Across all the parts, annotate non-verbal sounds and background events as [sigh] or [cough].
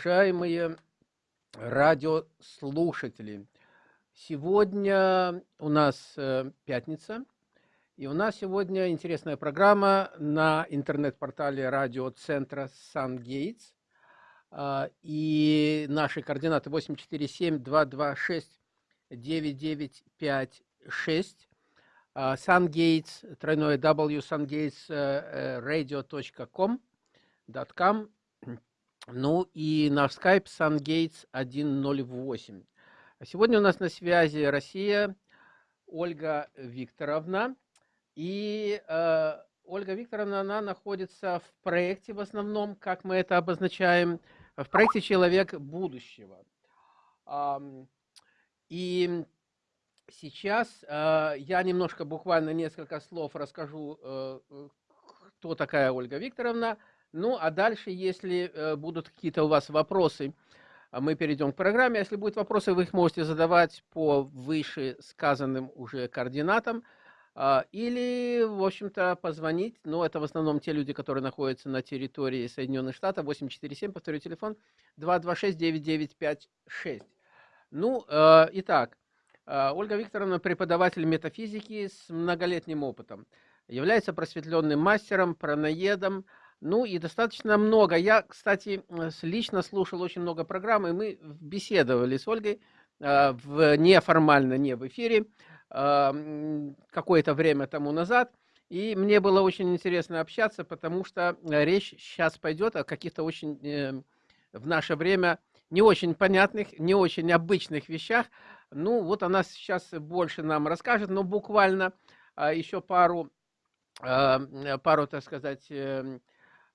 уважаемые радиослушатели! Сегодня у нас э, пятница, и у нас сегодня интересная программа на интернет-портале радиоцентра «Сан-Гейтс». А, и наши координаты 847-226-9956. «Сан-Гейтс», тройное W, sungatesradio.com, .com. Ну и наш скайп SunGates 108. Сегодня у нас на связи Россия, Ольга Викторовна. И э, Ольга Викторовна, она находится в проекте в основном, как мы это обозначаем, в проекте «Человек будущего». Э, и сейчас э, я немножко, буквально несколько слов расскажу, э, кто такая Ольга Викторовна – ну, а дальше, если э, будут какие-то у вас вопросы, а мы перейдем к программе. Если будут вопросы, вы их можете задавать по выше сказанным уже координатам. Э, или, в общем-то, позвонить. Но это в основном те люди, которые находятся на территории Соединенных Штатов. 847, повторю телефон, 226-9956. Ну, э, итак, э, Ольга Викторовна преподаватель метафизики с многолетним опытом. Является просветленным мастером, праноедом, ну и достаточно много. Я, кстати, лично слушал очень много программ, и мы беседовали с Ольгой э, в, неформально, не в эфире, э, какое-то время тому назад. И мне было очень интересно общаться, потому что речь сейчас пойдет о каких-то очень э, в наше время не очень понятных, не очень обычных вещах. Ну, вот она сейчас больше нам расскажет, но буквально э, еще пару, э, пару, так сказать, э,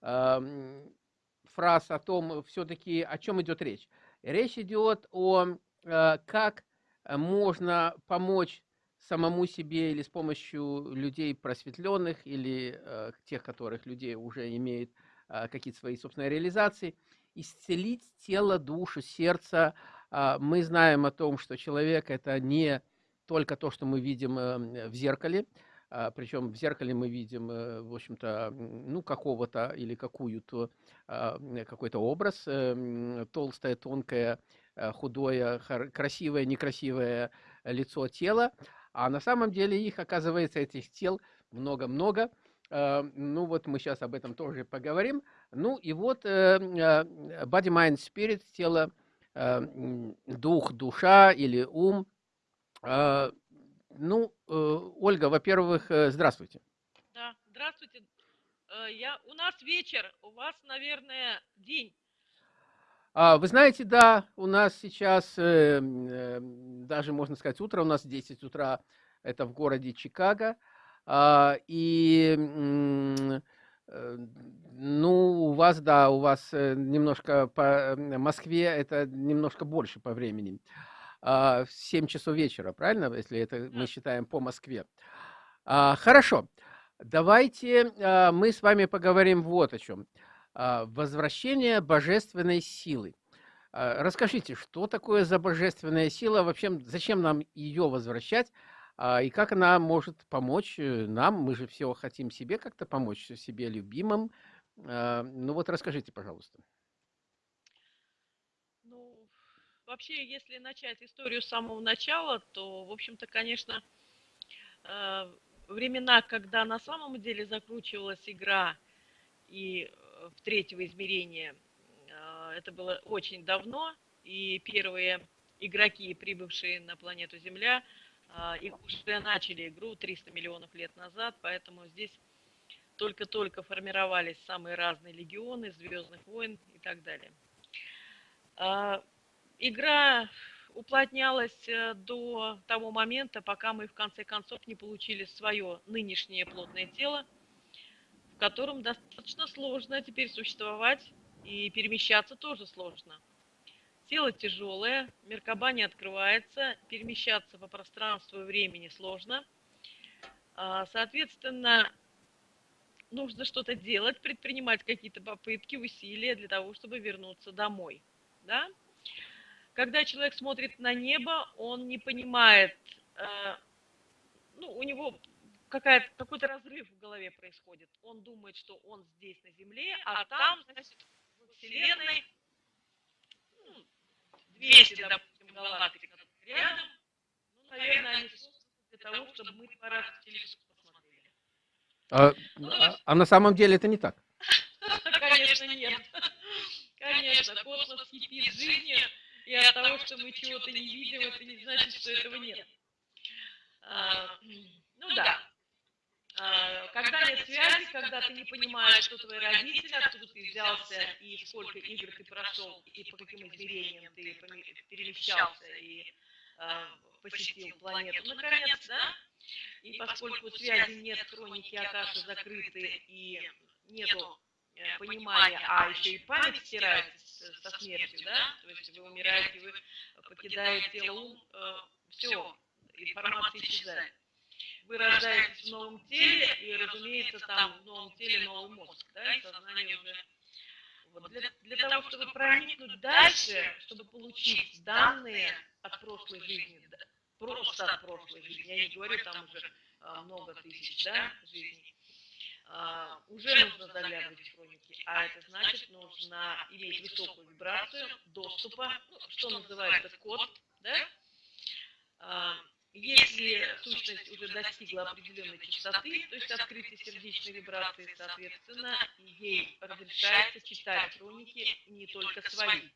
фраз о том, все-таки о чем идет речь. Речь идет о э, как можно помочь самому себе или с помощью людей просветленных, или э, тех, которых людей уже имеют э, какие-то свои собственные реализации, исцелить тело, душу, сердце. А, мы знаем о том, что человек – это не только то, что мы видим в зеркале, Причем в зеркале мы видим, э, в общем-то, ну, какого-то или какую-то, а, какой-то образ, э, толстое, тонкое, э, худое, красивое, некрасивое лицо, тело. А на самом деле их, оказывается, этих тел много-много. А, ну, вот мы сейчас об этом тоже поговорим. Ну, и вот body, mind, spirit, тело, дух, душа или ум – ну, э, Ольга, во-первых, э, здравствуйте. Да, здравствуйте. Э, я, у нас вечер, у вас, наверное, день. А, вы знаете, да, у нас сейчас, даже можно сказать, утро, у нас 10 утра, это в городе Чикаго. А, и, ну, у вас, да, у вас немножко по Москве, это немножко больше по времени. А, в 7 часов вечера, правильно, если это мы считаем по Москве. А, хорошо, давайте а, мы с вами поговорим вот о чем. Возвращение божественной силы. Расскажите, что такое за божественная сила, вообще зачем нам ее возвращать, и как она может помочь э, нам, мы же все хотим себе как-то помочь, себе любимым. Ну вот расскажите, пожалуйста. Вообще, если начать историю с самого начала, то, в общем-то, конечно, э, времена, когда на самом деле закручивалась игра и э, в третьего измерения, э, это было очень давно, и первые игроки, прибывшие на планету Земля, их уже начали игру 300 миллионов лет назад, поэтому здесь только-только формировались самые разные легионы, Звездных войн и так далее игра уплотнялась э, до того момента, пока мы в конце концов не получили свое нынешнее плотное тело, в котором достаточно сложно теперь существовать и перемещаться тоже сложно. Тело тяжелое, Меркаба не открывается, перемещаться по пространству и времени сложно. А, соответственно, нужно что-то делать, предпринимать какие-то попытки, усилия для того, чтобы вернуться домой. Да? Когда человек смотрит на небо, он не понимает, э, ну, у него какой-то разрыв в голове происходит. Он думает, что он здесь на Земле, а, а там, значит, в Вселенной 200, допустим, галактик рядом, ну, наверное, они для того, чтобы мы два раза в телескоп посмотрели. А, а, а на самом деле это не так. [laughs] Конечно, нет. Конечно, космос кипит жизнью, и от того, что мы чего-то не видим, это не значит, что этого нет. А, ну да. А, когда нет связи, когда ты не понимаешь, что твои родители, откуда ты взялся, и сколько игр ты прошел, и по каким измерениям ты перемещался, и а, посетил планету, наконец, да? И поскольку связи нет, хроники Акаши закрыты, и нету э, понимания, а еще и память стирается смертью, да? То есть вы умираете, вы покидаете тело ум, э, все, информация исчезает. Вы рождаетесь в новом теле, и, разумеется, там в новом теле новый мозг, да, и сознание уже... Вот для, для того, чтобы проникнуть дальше, чтобы получить данные от прошлой жизни, просто от прошлой жизни, я не говорю там уже а, много тысяч да, жизней, а, уже нужно заглядывать в хроники, а это значит, нужно иметь высокую вибрацию доступа, ну, что называется код, да, а, если сущность уже достигла определенной частоты, то есть открытие сердечной вибрации, соответственно, ей разрешается читать хроники не только свои,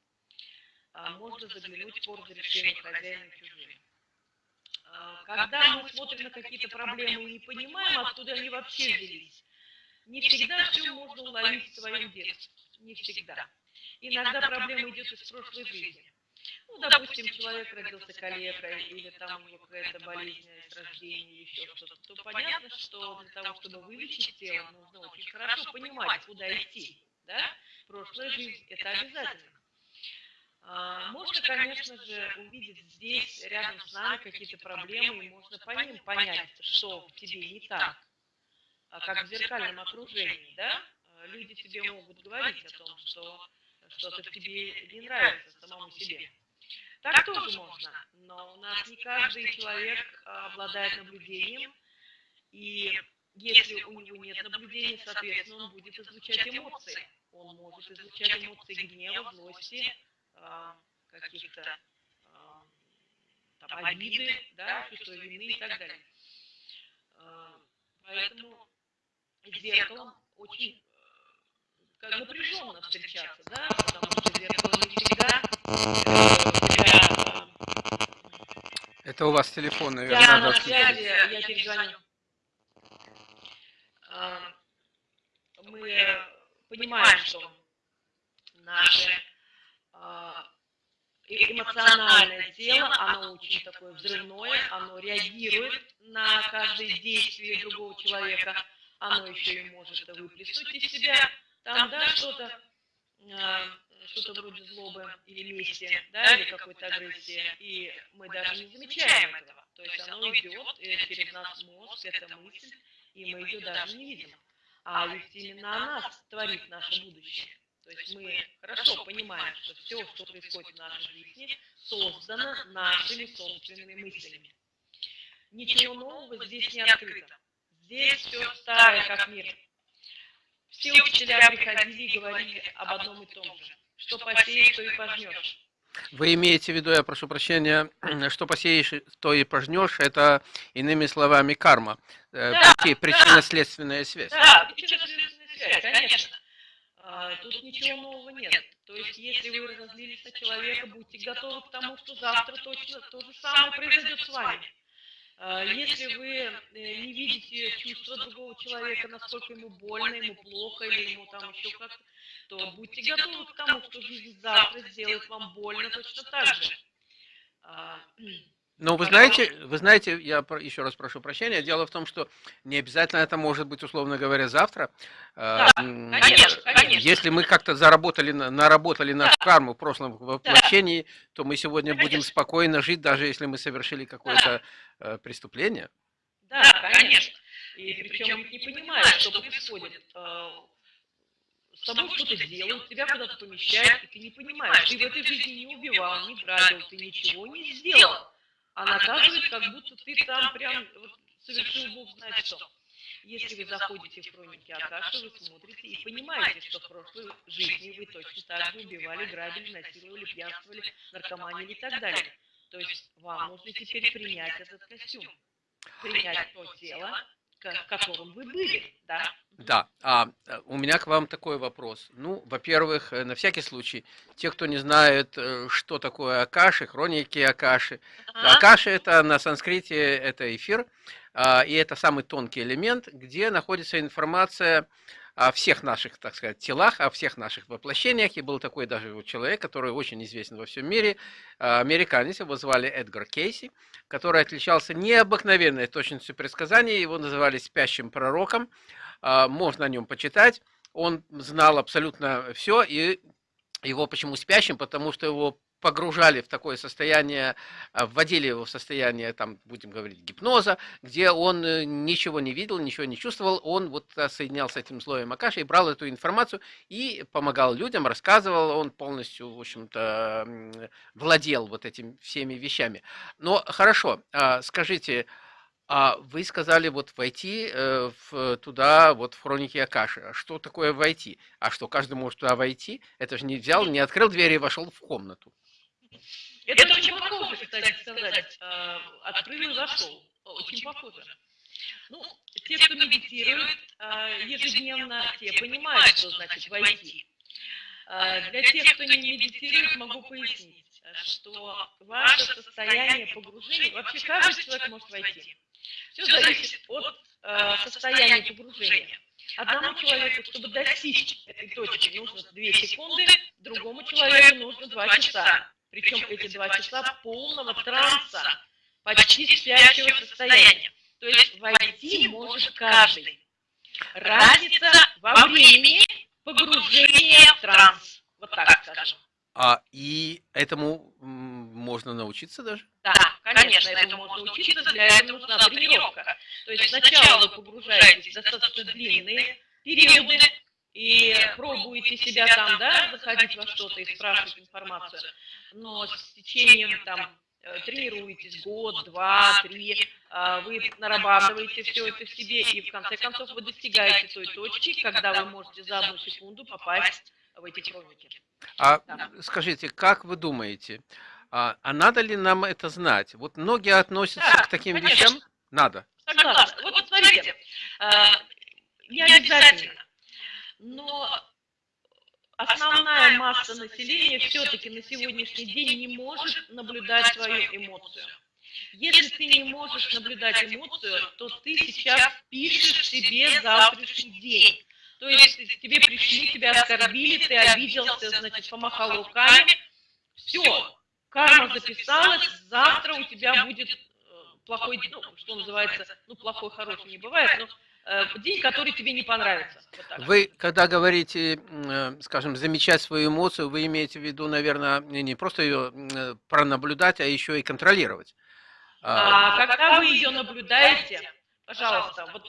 а можно заглянуть по разрешению хозяина и чужим. А, когда мы смотрим на какие-то проблемы и не понимаем, откуда они вообще взялись, не всегда все можно уловить в своем детстве. Не всегда. Иногда проблема идет из прошлой жизни. Ну, допустим, человек родился калекой, или там у него какая-то болезнь с рождения, еще что-то, то понятно, что для того, чтобы вылечить тело, нужно очень хорошо понимать, куда идти. Да? Прошлая жизнь – это обязательно. А, можно, конечно же, увидеть здесь, рядом с нами, какие-то проблемы, и можно по ним понять, что в тебе не так, а как в зеркальном окружении, да? А, люди тебе могут говорить о том, что что-то в тебе не нравится самому себе. Так тоже можно, но у нас не каждый человек а, обладает наблюдением, и если у него нет наблюдения, соответственно, он будет излучать эмоции. Он может излучать эмоции гнева, злости, а, каких-то а, там, обиды, да, чувство вины и так далее. Поэтому зеркалом очень как напряженно встречаться, да, потому что зеркало не всегда Это у вас телефон, наверное, Я на связи, я перезвоню. Мы понимаем, что наше эмоциональное тело, оно очень такое взрывное, оно реагирует на каждое действие другого человека, оно еще и может выплеснуть из себя там, да, что-то, а, что-то вроде злобы или мести, да, или какой-то агрессии, и мы даже не замечаем этого. То есть оно идет через наш мозг, эта мысль, и мы ее даже не видим. А ведь именно она творит наше будущее. То есть мы хорошо понимаем, что все, что происходит в нашей жизни, создано нашими собственными мыслями. Ничего нового здесь не открыто. Здесь все старое, как мир. Все учителя приходили и говорили об одном и том же. Что посеешь, то и пожнешь. Вы имеете в виду, я прошу прощения, [clears throat] что посеешь, то и пожнешь, это, иными словами, карма. Э, да, причинно-следственная связь. Да, причинно-следственная связь, конечно. А, тут ничего нового нет. То есть, если вы разозлились на человека, будьте готовы к тому, что завтра точно то же самое произойдет с вами. А, если вы э, не видите чувства другого человека, насколько ему больно, ему плохо или ему там еще как-то, то будьте готовы к тому, что жизнь завтра сделает вам больно точно так же. А, ну, вы знаете, вы знаете, я еще раз прошу прощения, дело в том, что не обязательно это может быть, условно говоря, завтра. Да, конечно, конечно. Если мы как-то заработали, наработали нашу да. карму в прошлом воплощении, да. то мы сегодня конечно. будем спокойно жить, даже если мы совершили какое-то да. Э, преступление. Да, конечно. И причем не понимаешь, что происходит. Э, с тобой что-то делают, тебя куда-то помещают, и ты не понимаешь. Ты в этой жизни не убивал, не грабил, ты ничего не сделал а наказывает, как будто ты там прям вот, совершил Бог знает что. Если вы заходите в хроники Акаши, вы смотрите и понимаете, что в прошлой жизни вы точно так же убивали, грабили, насиловали, пьянствовали, наркоманили и так далее. То есть вам нужно теперь принять этот костюм, принять то тело, в котором вы были, да? Да, а э, у меня к вам такой вопрос. Ну, во-первых, э, на всякий случай, те, кто не знает, э, что такое Акаши, хроники Акаши. Ага. Акаши это на санскрите это эфир, а, и это самый тонкий элемент, где находится информация о всех наших, так сказать, телах, о всех наших воплощениях. И был такой даже человек, который очень известен во всем мире, а, американец, его звали Эдгар Кейси, который отличался необыкновенной точностью предсказаний, его называли спящим пророком, а, можно о нем почитать. Он знал абсолютно все, и его почему спящим? Потому что его погружали в такое состояние, а, вводили его в состояние, там, будем говорить, гипноза, где он э, ничего не видел, ничего не чувствовал, он вот соединял с этим слоем Акаши и брал эту информацию и помогал людям, рассказывал, он полностью, в общем-то, владел вот этими всеми вещами. Но хорошо, а, скажите, а вы сказали вот войти э, в, туда, вот в хроники Акаши. А что такое войти? А что, каждый может туда войти? Это же не взял, не открыл дверь и вошел в комнату. Это, это очень похоже, кстати сказать. Э, открыл и зашел. Очень похоже. Ну, те, кто медитирует э, ежедневно, те понимают, что значит войти. Э, для тех, кто не медитирует, могу пояснить, что ваше состояние погружения, вообще каждый человек может войти. Все зависит от состояния погружения. Одному человеку, чтобы достичь этой точки, нужно 2 секунды, другому человеку нужно 2 часа. Причем эти два часа полного транса, почти спящего состояния. То есть войти может каждый. Разница во времени погружения в транс. Вот так скажем. А и этому можно научиться даже? Да, конечно, этому можно учиться, для этого нужна тренировка. То есть сначала вы погружаетесь в достаточно длинные периоды, и пробуете себя там, да, заходить во что-то и спрашивать информацию, но с течением там э, тренируетесь год, два, три, а, вы нарабатываете все это в себе, и в конце концов вы достигаете той точки, когда вы можете за одну секунду попасть в эти хроники. А да. скажите, как вы думаете, а, а надо ли нам это знать? Вот многие относятся да, к таким конечно. вещам. Надо. Согласна. Вот, вот смотрите, а, не обязательно но основная масса населения все-таки на сегодняшний день не может наблюдать свою эмоцию. Если ты не можешь наблюдать эмоцию, то ты сейчас пишешь себе завтрашний день. То есть тебе пришли, тебя оскорбили, ты обиделся, значит, помахал руками. Все, карма записалась, завтра у тебя будет э, плохой, ну, что называется, ну, плохой, хороший не бывает, но Э, день, который тебе не понравится. Вот вы, когда говорите, э, скажем, замечать свою эмоцию, вы имеете в виду, наверное, не просто ее э, пронаблюдать, а еще и контролировать. А, а когда вы ее наблюдаете, пожалуйста, вот,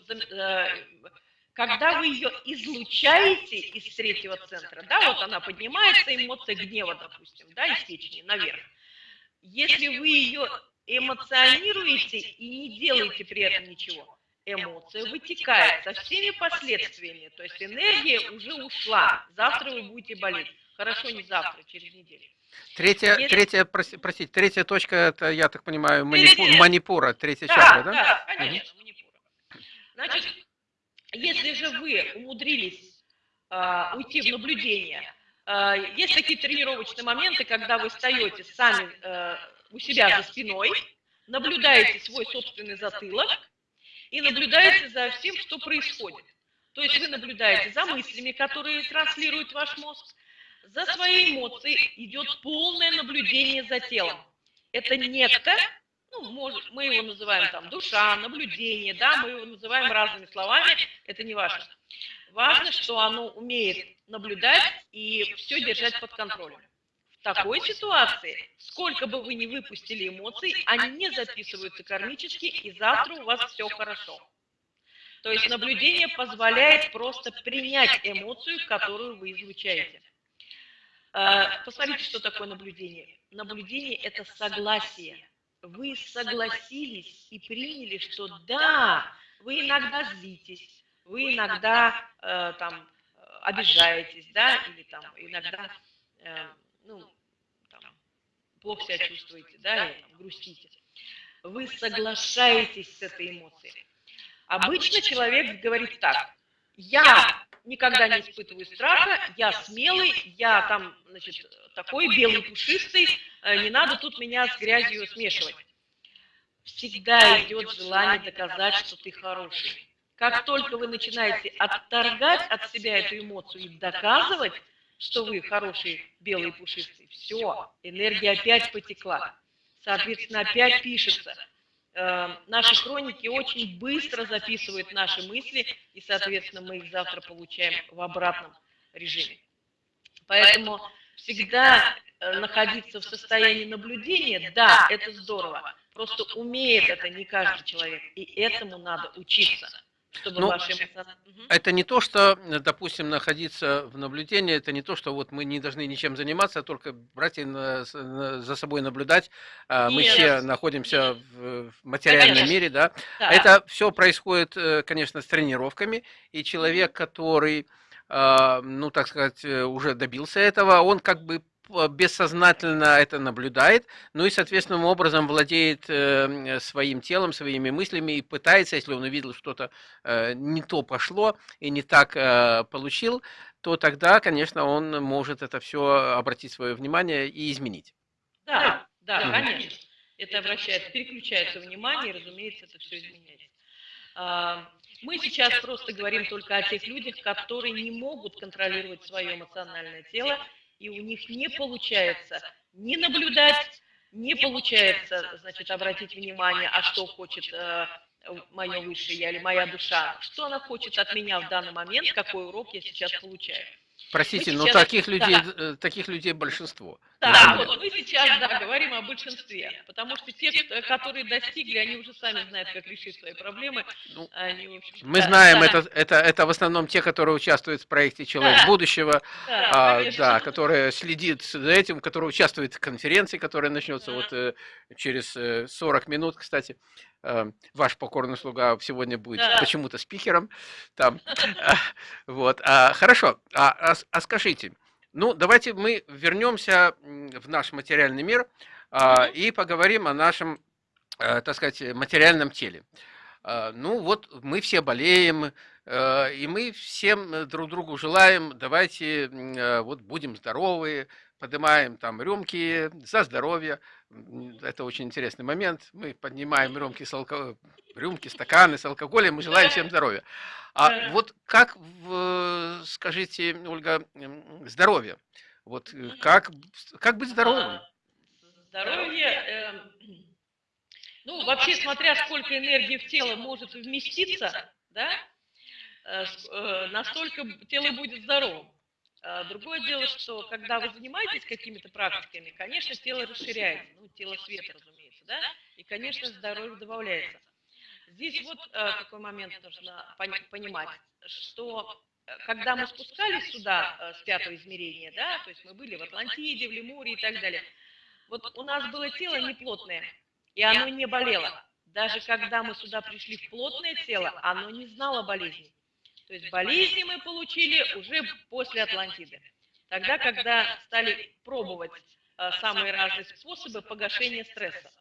когда вы ее излучаете из третьего центра, да, вот она поднимается, эмоция гнева, допустим, да, из печени наверх. Если вы ее эмоционируете и не делаете при этом ничего, эмоция вытекает со всеми последствиями. То есть энергия уже ушла. Завтра вы будете болеть. Хорошо, не завтра, через неделю. Третья, Если... третья прости, простите, третья точка, это, я так понимаю, манипу, манипура, третья да, чакра, да? Да, конечно, угу. манипура. Значит, если же вы умудрились э, уйти в наблюдение, э, есть такие тренировочные моменты, когда вы встаете сами э, у себя за спиной, наблюдаете свой собственный затылок, и наблюдаете за всем, что происходит. То есть вы наблюдаете за мыслями, которые транслирует ваш мозг, за своей эмоцией идет полное наблюдение за телом. Это некто, ну, может, мы его называем там душа, наблюдение, да, мы его называем разными словами, это не важно. Важно, что оно умеет наблюдать и все держать под контролем. Такой ситуации, сколько бы вы ни выпустили эмоций, они не записываются кармически, и завтра у вас все хорошо. То есть наблюдение позволяет просто принять эмоцию, которую вы излучаете. А, посмотрите, что такое наблюдение. Наблюдение – это согласие. Вы согласились и приняли, что да, вы иногда злитесь, вы иногда э, там обижаетесь, да, или там иногда, э, ну, там, плохо себя чувствуете, да, там, грустите. Вы соглашаетесь с этой эмоцией. Обычно человек говорит так, я никогда не испытываю страха, я смелый, я там, значит, такой белый, пушистый, э, не надо тут меня с грязью смешивать. Всегда идет желание доказать, что ты хороший. Как только вы начинаете отторгать от себя эту эмоцию и доказывать, что вы хороший белый пушистый, все, энергия опять потекла. Соответственно, опять пишется. Э, наши хроники очень быстро записывают наши мысли, и, соответственно, мы их завтра получаем в обратном режиме. Поэтому всегда э, находиться в состоянии наблюдения, да, это здорово. Просто умеет это не каждый человек, и этому надо учиться чтобы ну, ваши Это не то, что, допустим, находиться в наблюдении, это не то, что вот мы не должны ничем заниматься, а только брать и на, на, за собой наблюдать. А, Нет. Мы все находимся в, в материальном конечно. мире, да? да. Это все происходит, э, конечно, с тренировками, и человек, который а, ну, так сказать, э, уже добился этого, он как бы бессознательно это наблюдает, ну и, соответственным образом владеет э, своим телом, своими мыслями и пытается, если он увидел что-то э, не то пошло и не так э, получил, то тогда, конечно, он может это все обратить свое внимание и изменить. Да, да, mm. конечно. Это обращается, переключается внимание, и, разумеется, это все изменяется. А, мы сейчас просто говорим только о тех людях, которые не могут контролировать свое эмоциональное тело и у них не получается не наблюдать, не получается, значит, обратить внимание, а что хочет э, мое высшее я или моя душа, что она хочет от меня в данный момент, какой урок я сейчас получаю. Простите, но таких людей, да. Э, таких людей большинство. Да, вот мы сейчас да, говорим о большинстве, потому что те, которые достигли, они уже сами знают, как решить свои проблемы. Ну, они, общем, мы да, знаем, да. Это, это, это в основном те, которые участвуют в проекте «Человек да. будущего», да, а, да, [laughs] которые следит за этим, которые участвуют в конференции, которая начнется да. вот э, через 40 э, минут, кстати. Э, ваш покорный слуга сегодня будет да. почему-то спикером. Там, [laughs] вот. А, хорошо, а, а, а скажите, ну, давайте мы вернемся в наш материальный мир а, и поговорим о нашем, а, так сказать, материальном теле. А, ну, вот мы все болеем, а, и мы всем друг другу желаем, давайте а, вот будем здоровы, поднимаем там рюмки за здоровье. Это очень интересный момент. Мы поднимаем рюмки, с алко... рюмки стаканы с алкоголем, мы желаем всем здоровья. А вот как, скажите, Ольга, здоровье? Вот э, как, как быть здоровым? А, здоровье, э, ну, вообще, смотря сколько энергии в тело может вместиться, да, э, э настолько тело будет здоровым. А, другое дело, что когда вы занимаетесь какими-то практиками, конечно, тело расширяется, ну, тело света, разумеется, да, и, конечно, здоровье добавляется. Здесь вот а, какой момент нужно понимать, что э, когда мы спускались сюда э, с пятого измерения, да, то есть мы были в Атлантиде, в Лемуре и так далее, вот у нас было тело неплотное, и оно не болело. Даже когда мы сюда пришли в плотное тело, оно не знало болезни. То есть болезни мы получили уже после Атлантиды. Тогда, когда стали пробовать э, самые разные способы погашения стресса.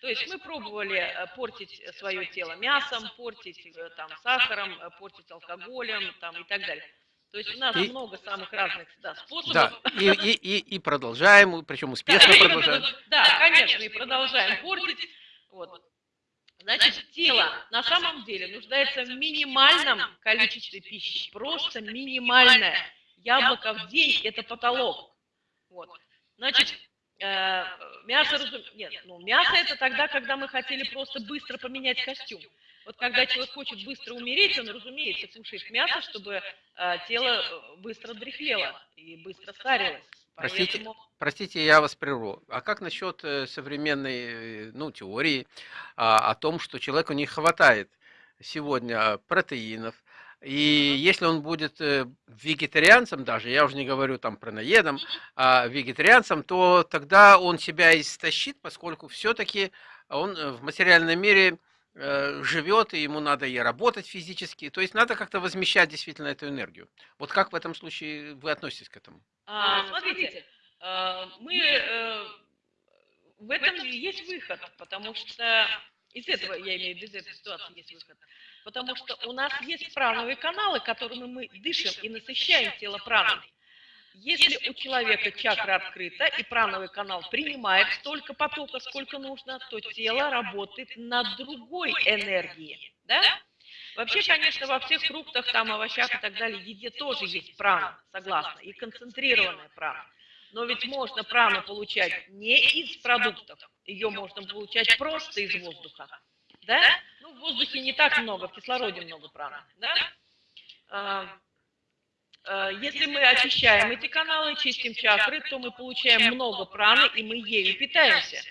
То есть мы пробовали э, портить свое тело мясом, портить э, там, сахаром, портить алкоголем там, и так далее. То есть у нас и, много [laughs] самых разных да, способов. Да, и, и, и, и продолжаем, причем успешно [laughs] да, продолжаем. Да, конечно, и продолжаем портить. Вот. Значит, тело на самом деле нуждается в минимальном количестве пищи, просто минимальное. Яблоко в день – это потолок. Вот. Значит, э, мясо, разум... нет, ну мясо это тогда, когда мы хотели просто быстро поменять костюм. Вот когда человек хочет быстро умереть, он, разумеется, кушает мясо, чтобы э, тело э, быстро дряхлело и быстро старилось. Простите, Поэтому... простите, я вас прерву. А как насчет э, современной э, ну, теории а, о том, что человеку не хватает сегодня протеинов, и если он будет э, вегетарианцем даже, я уже не говорю там про наедом, а вегетарианцем, то тогда он себя истощит, поскольку все-таки он в материальном мире живет, и ему надо и работать физически. То есть надо как-то возмещать действительно эту энергию. Вот как в этом случае вы относитесь к этому? А, смотрите, э, мы э, в этом есть выход, потому что из этого, я имею в виду, из этой ситуации есть выход. Потому что у нас есть прановые каналы, которыми мы дышим и насыщаем тело праной. Если у человека чакра открыта и прановый канал принимает столько потока, сколько нужно, то тело работает на другой энергии. Да? Вообще, конечно, во всех фруктах, там, овощах и так далее, еде тоже есть прана, согласна, и концентрированная прана. Но ведь можно прану получать не из продуктов, ее можно получать просто из воздуха. Да? Ну, в воздухе не так много, в кислороде много праны. Да? А, а, если мы очищаем эти каналы, чистим чакры, то мы получаем много праны, и мы ею питаемся.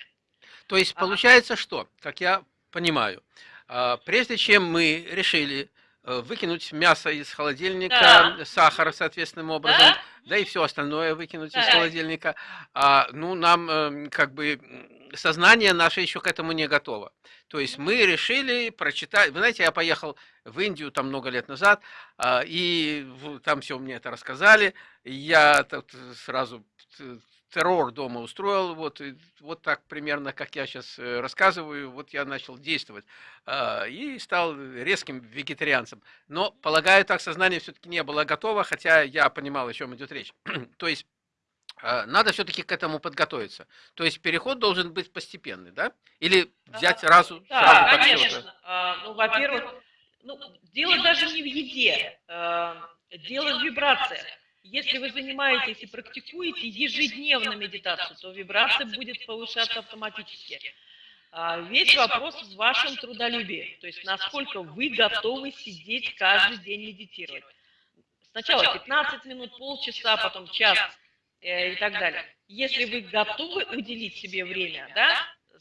То есть получается что, как я понимаю, а, прежде чем мы решили э, выкинуть мясо из холодильника, да. сахар соответственным образом, да? да и все остальное выкинуть да. из холодильника, а, ну, нам эм, как бы сознание наше еще к этому не готово. То есть мы решили прочитать, вы знаете, я поехал в Индию там много лет назад, а, и там все мне это рассказали, я сразу террор дома устроил, вот, вот так примерно, как я сейчас э, рассказываю, вот я начал действовать а, и стал резким вегетарианцем. Но, полагаю, так сознание все-таки не было готово, хотя я понимал, о чем идет речь. [clears throat] То есть надо все-таки к этому подготовиться. То есть переход должен быть постепенный, да? Или взять сразу? Да, сразу конечно. А, ну, во-первых, ну, дело даже не в еде, дело в вибрациях. Если вы занимаетесь и практикуете ежедневно медитацию, то вибрация будет повышаться автоматически. А, весь вопрос в вашем трудолюбии, то есть насколько вы готовы сидеть каждый день медитировать. Сначала 15 минут, полчаса, потом час э, и так далее. Если вы готовы уделить себе время, да,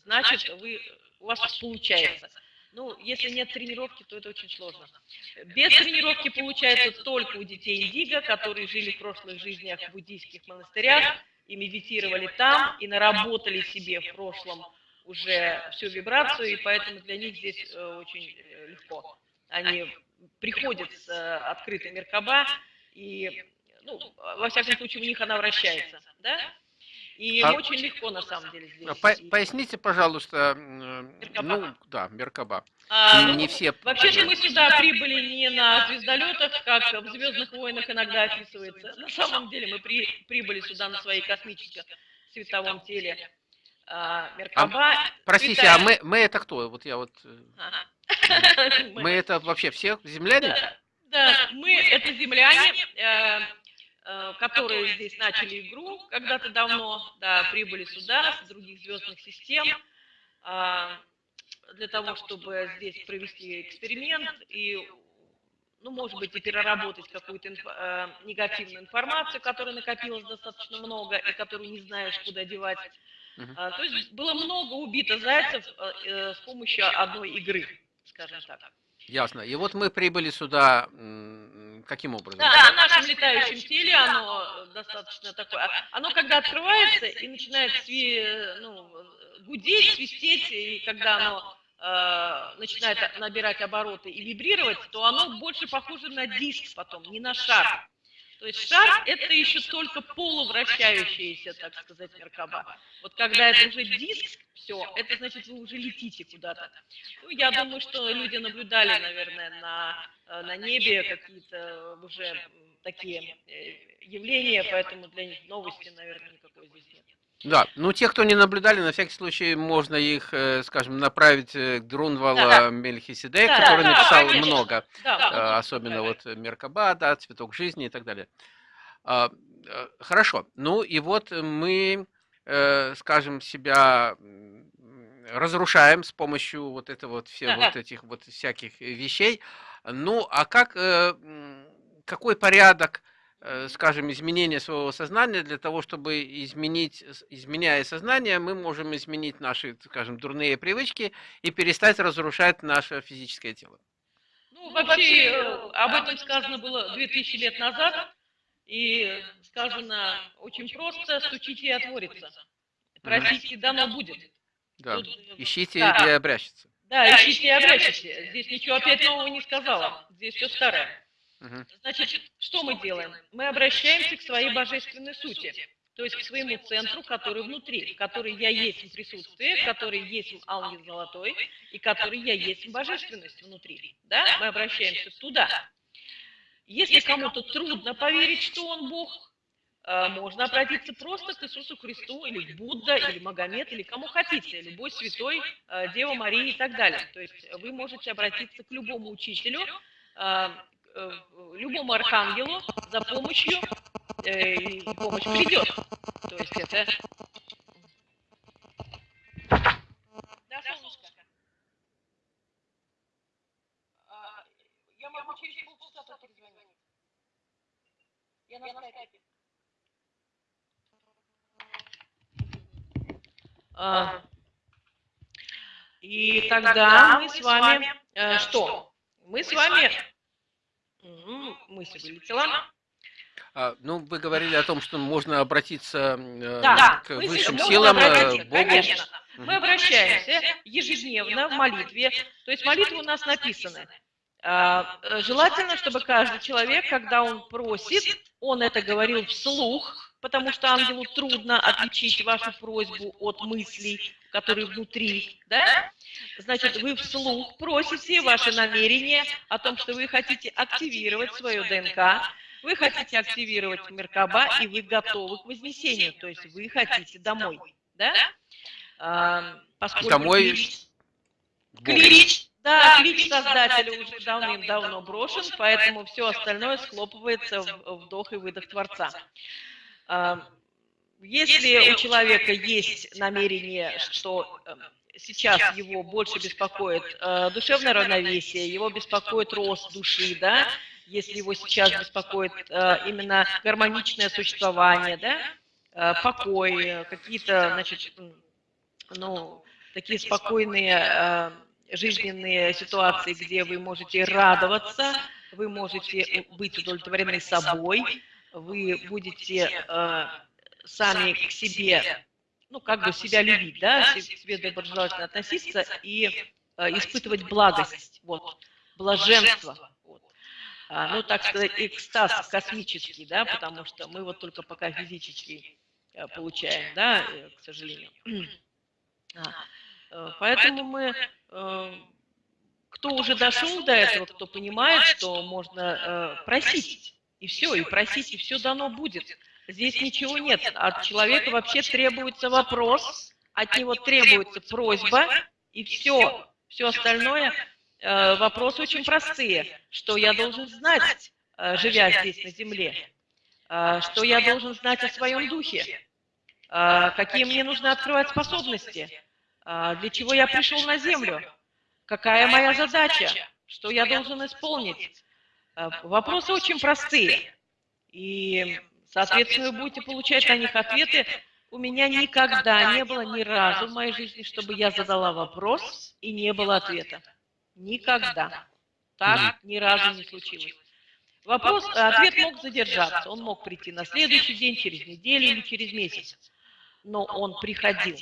значит, вы, у вас получается. Ну, если нет тренировки, то это очень сложно. Без тренировки получается только у детей индиго, которые жили в прошлых жизнях в буддийских монастырях и медитировали там, и наработали себе в прошлом уже всю вибрацию, и поэтому для них здесь э, очень э, легко. Они приходят с э, открытой Меркаба, и, ну, во всяком случае, у них она вращается, да? И а, очень легко на самом деле здесь. По поясните, пожалуйста, Меркаба. ну да, Меркаба. А, не, ну, все. Вообще-то мы сюда прибыли не на звездолетах, как в Звездных войнах иногда описывается. На самом деле мы при, прибыли сюда на своей космическом световом теле. А, Меркаба. А, простите, Святая... а мы, мы это кто? Вот я вот. Э, ага. [laughs] Мы это вообще все земляне? Да, да, мы это земляне. Э, Э, которые здесь начали игру когда-то давно, да, прибыли сюда с других звездных систем а, для того, чтобы здесь провести эксперимент и, ну, может быть, и переработать какую-то инф э, негативную информацию, которая накопилась достаточно много и которую не знаешь, куда девать. А, то есть было много убито зайцев э, с помощью одной игры, скажем так. Ясно. И вот мы прибыли сюда каким образом? Да, на нашем летающем теле оно достаточно такое. Оно когда открывается и начинает сви, ну, гудеть, свистеть, и когда оно э, начинает набирать обороты и вибрировать, то оно больше похоже на диск потом, не на шар. То есть шар – это еще только полувращающаяся, так сказать, Меркаба. Вот когда это уже диск, все, это значит, вы уже летите куда-то. Ну, я думаю, что люди наблюдали, наверное, на, э, на небе какие-то уже такие э, явления, поэтому для них новости, наверное, здесь нет. Да, ну те, кто не наблюдали, на всякий случай можно их, э, скажем, направить к Друнвала да, Мельхиседек, да, который да, написал да, много, да, особенно вот Меркаба, да, Цветок жизни и так далее. А, хорошо, ну и вот мы, скажем, себя разрушаем с помощью вот этого вот все вот этих вот всяких вещей. Ну, а как, какой порядок Э, скажем, изменение своего сознания, для того, чтобы изменить, изменяя сознание, мы можем изменить наши, скажем, дурные привычки и перестать разрушать наше физическое тело. Ну, вообще, э, об этом сказано было 2000 лет назад, и сказано очень просто, стучите и отворится. Просите, дано будет. Да, Тут, ищите да. и обрящется. Да, ищите и обращите. Здесь ничего опять нового не сказала. Здесь все старое. Значит, что мы делаем? Мы обращаемся к своей божественной сути, то есть к своему центру, который внутри, который я есть в присутствии, который есть ангел золотой, и который я есть божественность внутри. Да? Мы обращаемся туда. Если кому-то трудно поверить, что он Бог, э, можно обратиться просто к Иисусу Христу, или к Будда, или Магомед, или кому хотите, любой святой, э, Дева Мария и так далее. То есть вы можете обратиться к любому учителю, э, э, любому архангелу за помощью, э, и помощь придет. То есть это... Да, солнышко. А, Я могу через полчаса перезвонить. Я на скайпе. А, И тогда мы с вами э, что? Мы с вами... М, Мысль вылетела. А, ну, вы говорили о том, что можно обратиться э, Да, к высшим силам, э, Богу. конечно. Мы Мгм. обращаемся ежедневно в молитве. То есть молитвы у нас написаны. А, э, Желательно, чтобы каждый человек, когда он просит, он это говорил вслух, потому что ангелу трудно отличить вашу просьбу от мыслей, которые внутри, да? Значит, вы вслух просите ваши намерения о том, что вы хотите активировать свою ДНК, вы хотите активировать Меркаба, и вы готовы к вознесению, то есть вы хотите домой, да? А, поскольку Домой клич- да, клич создателя уже давным-давно брошен, поэтому все остальное схлопывается в вдох и выдох Творца. А, Если у человека есть намерение, что э, сейчас его больше беспокоит э, душевное равновесие, его беспокоит рост души, да, если его сейчас беспокоит э, именно гармоничное существование, да, э, покой, э, какие-то, значит, м, ну, такие спокойные э, жизненные ситуации, где вы можете радоваться, вы можете быть удовлетворены собой, вы будете э, сами к себе, ну, как бы себя любить, да, к себе доброжелательно относиться и э, испытывать благость, вот, блаженство, вот. А, ну, так сказать, экстаз космический, да, потому что мы вот только пока физический э, получаем, да, э, к сожалению. [clears throat] А, э, Поэтому мы, э, кто уже дошел до этого, кто понимает, что можно э, просить, и все, и просить, и все дано будет. Здесь ничего нет. От человека вообще требуется вопрос, от него требуется просьба, и все. Все остальное, э, вопросы очень простые. Что я должен знать, э, живя здесь на земле? Э, Что я должен знать о своем духе? Э, Какие мне нужно открывать способности? Э, Для чего я пришел на землю? Какая моя задача? Что я должен исполнить? Э, Вопросы очень простые. И, соответственно, вы будете получать на них ответы. У меня никогда не было ни разу в моей жизни, чтобы я задала вопрос и не было ответа. Никогда. Так ни разу не случилось. Вопрос, э, ответ мог задержаться, он мог прийти на следующий день, через неделю или через месяц. Но он приходил.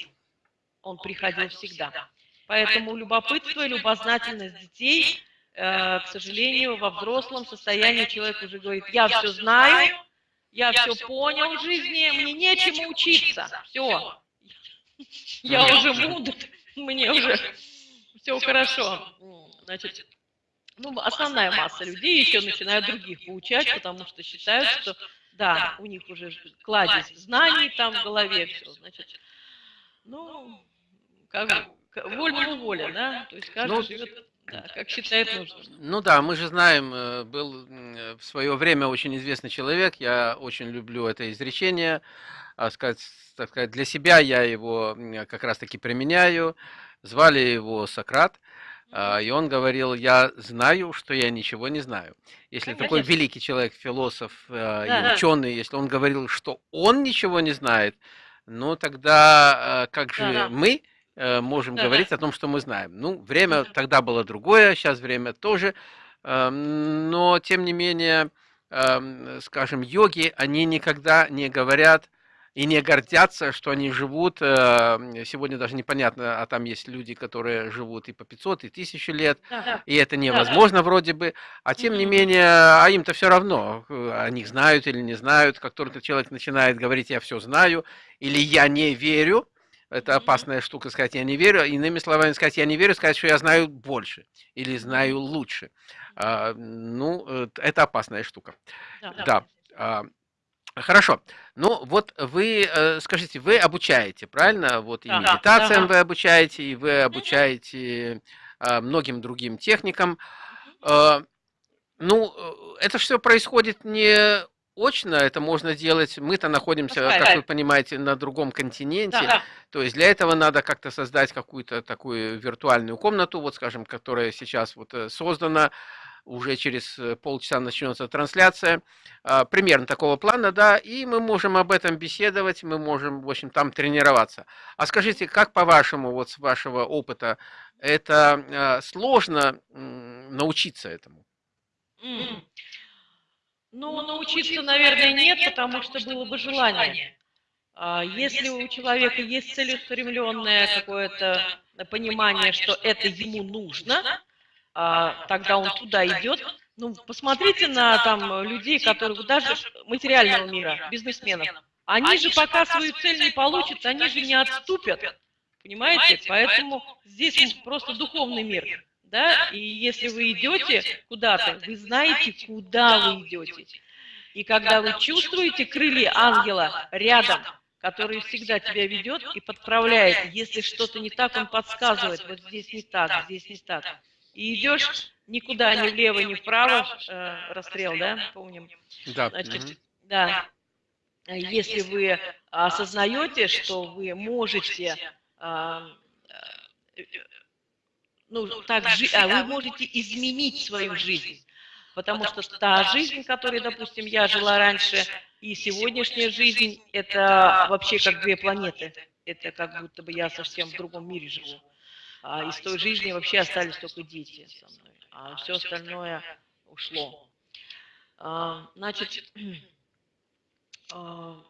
Он приходил всегда. Поэтому любопытство и любознательность детей, э, к сожалению, во взрослом состоянии человек уже говорит, я все знаю, я все понял в жизни, мне нечему учиться. Все. Я уже мудр, [laughs] мне уже. все хорошо. Значит, ну, основная масса людей еще начинают других поучать, потому что считают, что да, у них уже кладезь знаний там в голове, все, значит, ну, как бы, к- вольному воля, да, то есть каждый Ну, живет, да, как считает нужным. Ну да, мы же знаем, э, был в свое время очень известный человек, я очень люблю это изречение, а сказать, так сказать, для себя я его как раз-таки применяю. Звали его Сократ, а, и он говорил, я знаю, что я ничего не знаю. Если такой Конечно. великий человек, философ э, и Да. ученый, если он говорил, что он ничего не знает, ну тогда э, как же Да. мы э, можем Да. говорить о том, что мы знаем? Ну, время Мгм. тогда было другое, сейчас время тоже, эм, но тем не менее, эм, скажем, йоги, они никогда не говорят и не гордятся, что они живут, э, сегодня даже непонятно, а там есть люди, которые живут и по 500, и 1000 лет, Да. и это невозможно вроде бы, а тем не менее, а им-то все равно, э, о них знают или не знают, как только человек начинает говорить «я все знаю» или «я не верю», это опасная штука сказать «я не верю», иными словами сказать «я не верю», сказать, что я знаю больше или знаю лучше. А, Ну, э, это опасная штука. Да. Да. а, Хорошо. Ну, вот вы, э, скажите, вы обучаете, правильно? Вот и Да. медитациям вы обучаете, и вы обучаете а, многим другим техникам. А, Ну, э, это все происходит не очно, это можно делать. Мы-то находимся, На как вы понимаете, на другом континенте. Да. То есть для этого надо как-то создать какую-то такую виртуальную комнату, вот скажем, которая сейчас вот э, создана, уже через э, полчаса начнется трансляция, а, примерно такого плана, да, и мы можем об этом беседовать, мы можем, в общем, там тренироваться. А скажите, как по-вашему, вот с вашего опыта, это а, сложно научиться этому? М. Ну, научиться, наверное, нет, потому что было бы желание. А Если у человека есть целеустремленное какое-то понимание, что это ему нужно, а, тогда он туда идет. Ну, посмотрите на там людей, которые даже материального мира, бизнесменов. Они же пока свою цель не получат, они же не отступят. Понимаете? Поэтому здесь просто духовный мир. Да? И если вы идете куда-то, вы знаете, куда вы идете. И когда вы чувствуете крылья ангела рядом, который всегда тебя ведет и подправляет, если что-то не так, он подсказывает, вот здесь не так, здесь не так. И идешь никуда, ни влево, ни вправо, э, расстрел, да, помним? Да. Значит, мгм. да, если вы осознаете, что вы можете, а, э, ну, так жи- а вы можете изменить свою жизнь. Потому что та жизнь, которой, допустим, я жила раньше, и сегодняшняя жизнь, это вообще как две планеты. Это как будто бы я совсем в другом мире живу. А из той жизни вообще остались только дети со мной. А все остальное ушло. А, Значит, [clears throat] [clears throat] а,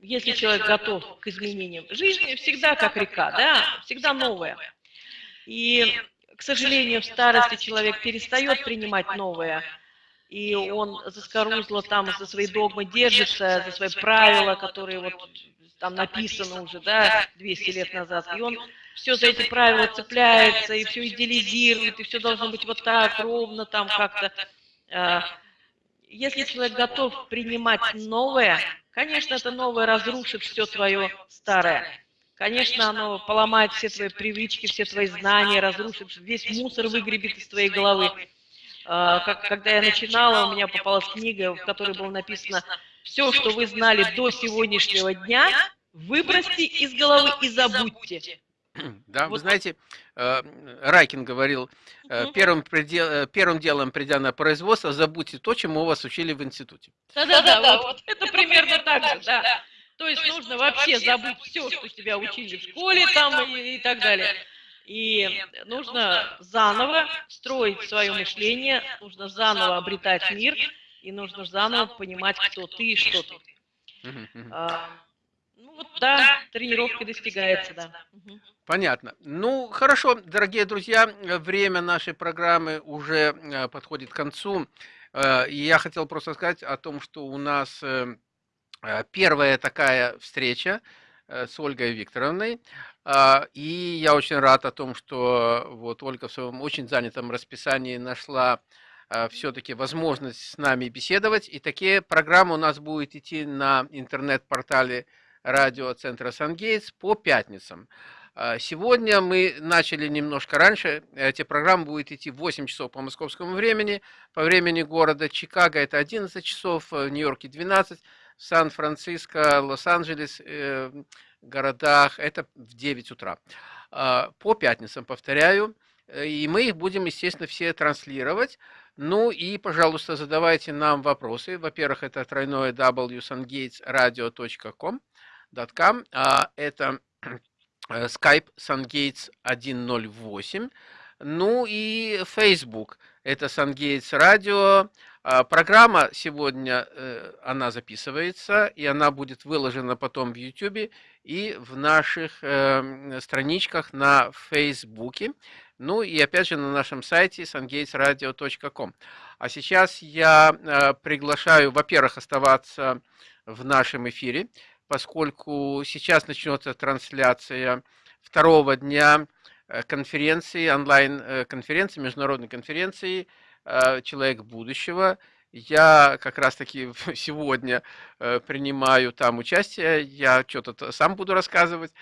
если человек готов к изменениям, жизнь всегда как река, да, всегда новая. И, к сожалению, в старости человек перестает принимать новое, и он заскорузло там за свои догмы держится, за свои правила, которые вот там написаны уже, да, 200 лет назад, и он все за эти правила цепляется, и все идеализирует, и все должно быть вот так, ровно там как-то. А, Если человек готов принимать новое, конечно, это новое разрушит все твое старое. Конечно, оно поломает все твои привычки, все твои знания, разрушит, весь мусор выгребет из твоей головы. А, Как, когда я начинала, у меня попалась книга, в которой было написано «Все, что вы знали до сегодняшнего дня, выбросьте из головы и забудьте». [clears throat] Да, вы Вот. знаете, э, Райкин говорил, э, первым, предел- э, первым делом, придя на производство, забудьте то, чему вас учили в институте. Да-да-да, вот это примерно так же, да. То есть нужно вообще забыть все, что тебя учили в школе там и, и так далее. И нужно заново строить свое мышление, нужно заново обретать мир, и нужно заново понимать, кто ты и что ты. А, ну вот да, тренировкой достигается, да. Понятно. Ну, хорошо, дорогие друзья, время нашей программы уже э, подходит к концу. Э, И я хотел просто сказать о том, что у нас э, первая такая встреча э, с Ольгой Викторовной. А, И я очень рад о том, что вот Ольга в своем очень занятом расписании нашла все-таки возможность с нами беседовать. И такие программы у нас будут идти на интернет-портале радиоцентра Сангейтс по пятницам. А, Сегодня мы начали немножко раньше. Эти программы будут идти в 8 часов по московскому времени. По времени города Чикаго это 11 часов, в Нью-Йорке 12, в Сан-Франциско, Лос-Анджелес, э, городах это в 9 утра. А, По пятницам, повторяю. Э, И мы их будем, естественно, все транслировать. Ну и, пожалуйста, задавайте нам вопросы. Во-первых, это тройное www.sungatesradio.com. .com. А, Это э, Skype SunGates 108. Ну и Facebook. Это Сангейтс Радио. А, программа сегодня, э, она записывается, и она будет выложена потом в YouTube и в наших э, страничках на Фейсбуке. Ну и опять же на нашем сайте sungatesradio.com. А сейчас я э, приглашаю, во-первых, оставаться в нашем эфире, поскольку сейчас начнется трансляция второго дня конференции, онлайн-конференции, международной конференции Э, человек будущего. Я как раз-таки [laughs] сегодня э, принимаю там участие, я что-то сам буду рассказывать,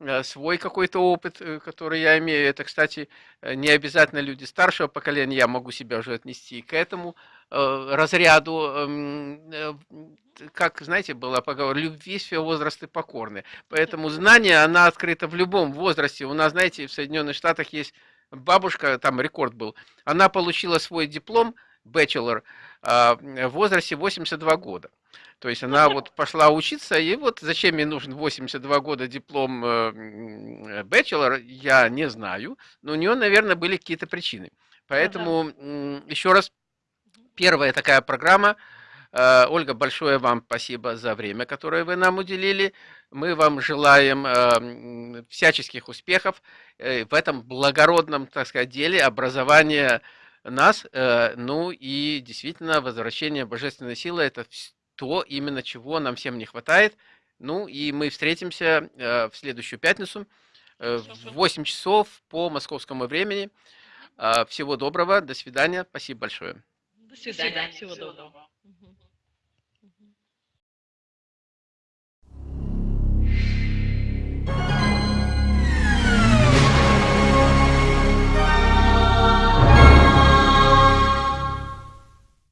э, свой какой-то опыт, который я имею. Это, кстати, не обязательно люди старшего поколения, я могу себя уже отнести к этому разряду, эм, как, знаете, была поговорка, любви все возрасты покорны. Поэтому знание, она открыта в любом возрасте. У нас, знаете, в Соединенных Штатах есть бабушка, там рекорд был, она получила свой диплом, bachelor, а, в возрасте 82 года. То есть она вот пошла учиться, и вот зачем ей нужен 82 года диплом bachelor, я не знаю, но у нее, наверное, были какие-то причины. Поэтому еще раз, первая такая программа, Э, Ольга, большое вам спасибо за время, которое вы нам уделили. Мы вам желаем э, всяческих успехов э, в этом благородном, так сказать, деле образования нас, ну и действительно возвращение божественной силы – это то, именно чего нам всем не хватает. Ну и мы встретимся в следующую пятницу в 8 часов по московскому времени. Всего доброго, до свидания, спасибо большое. До свидания, всего доброго.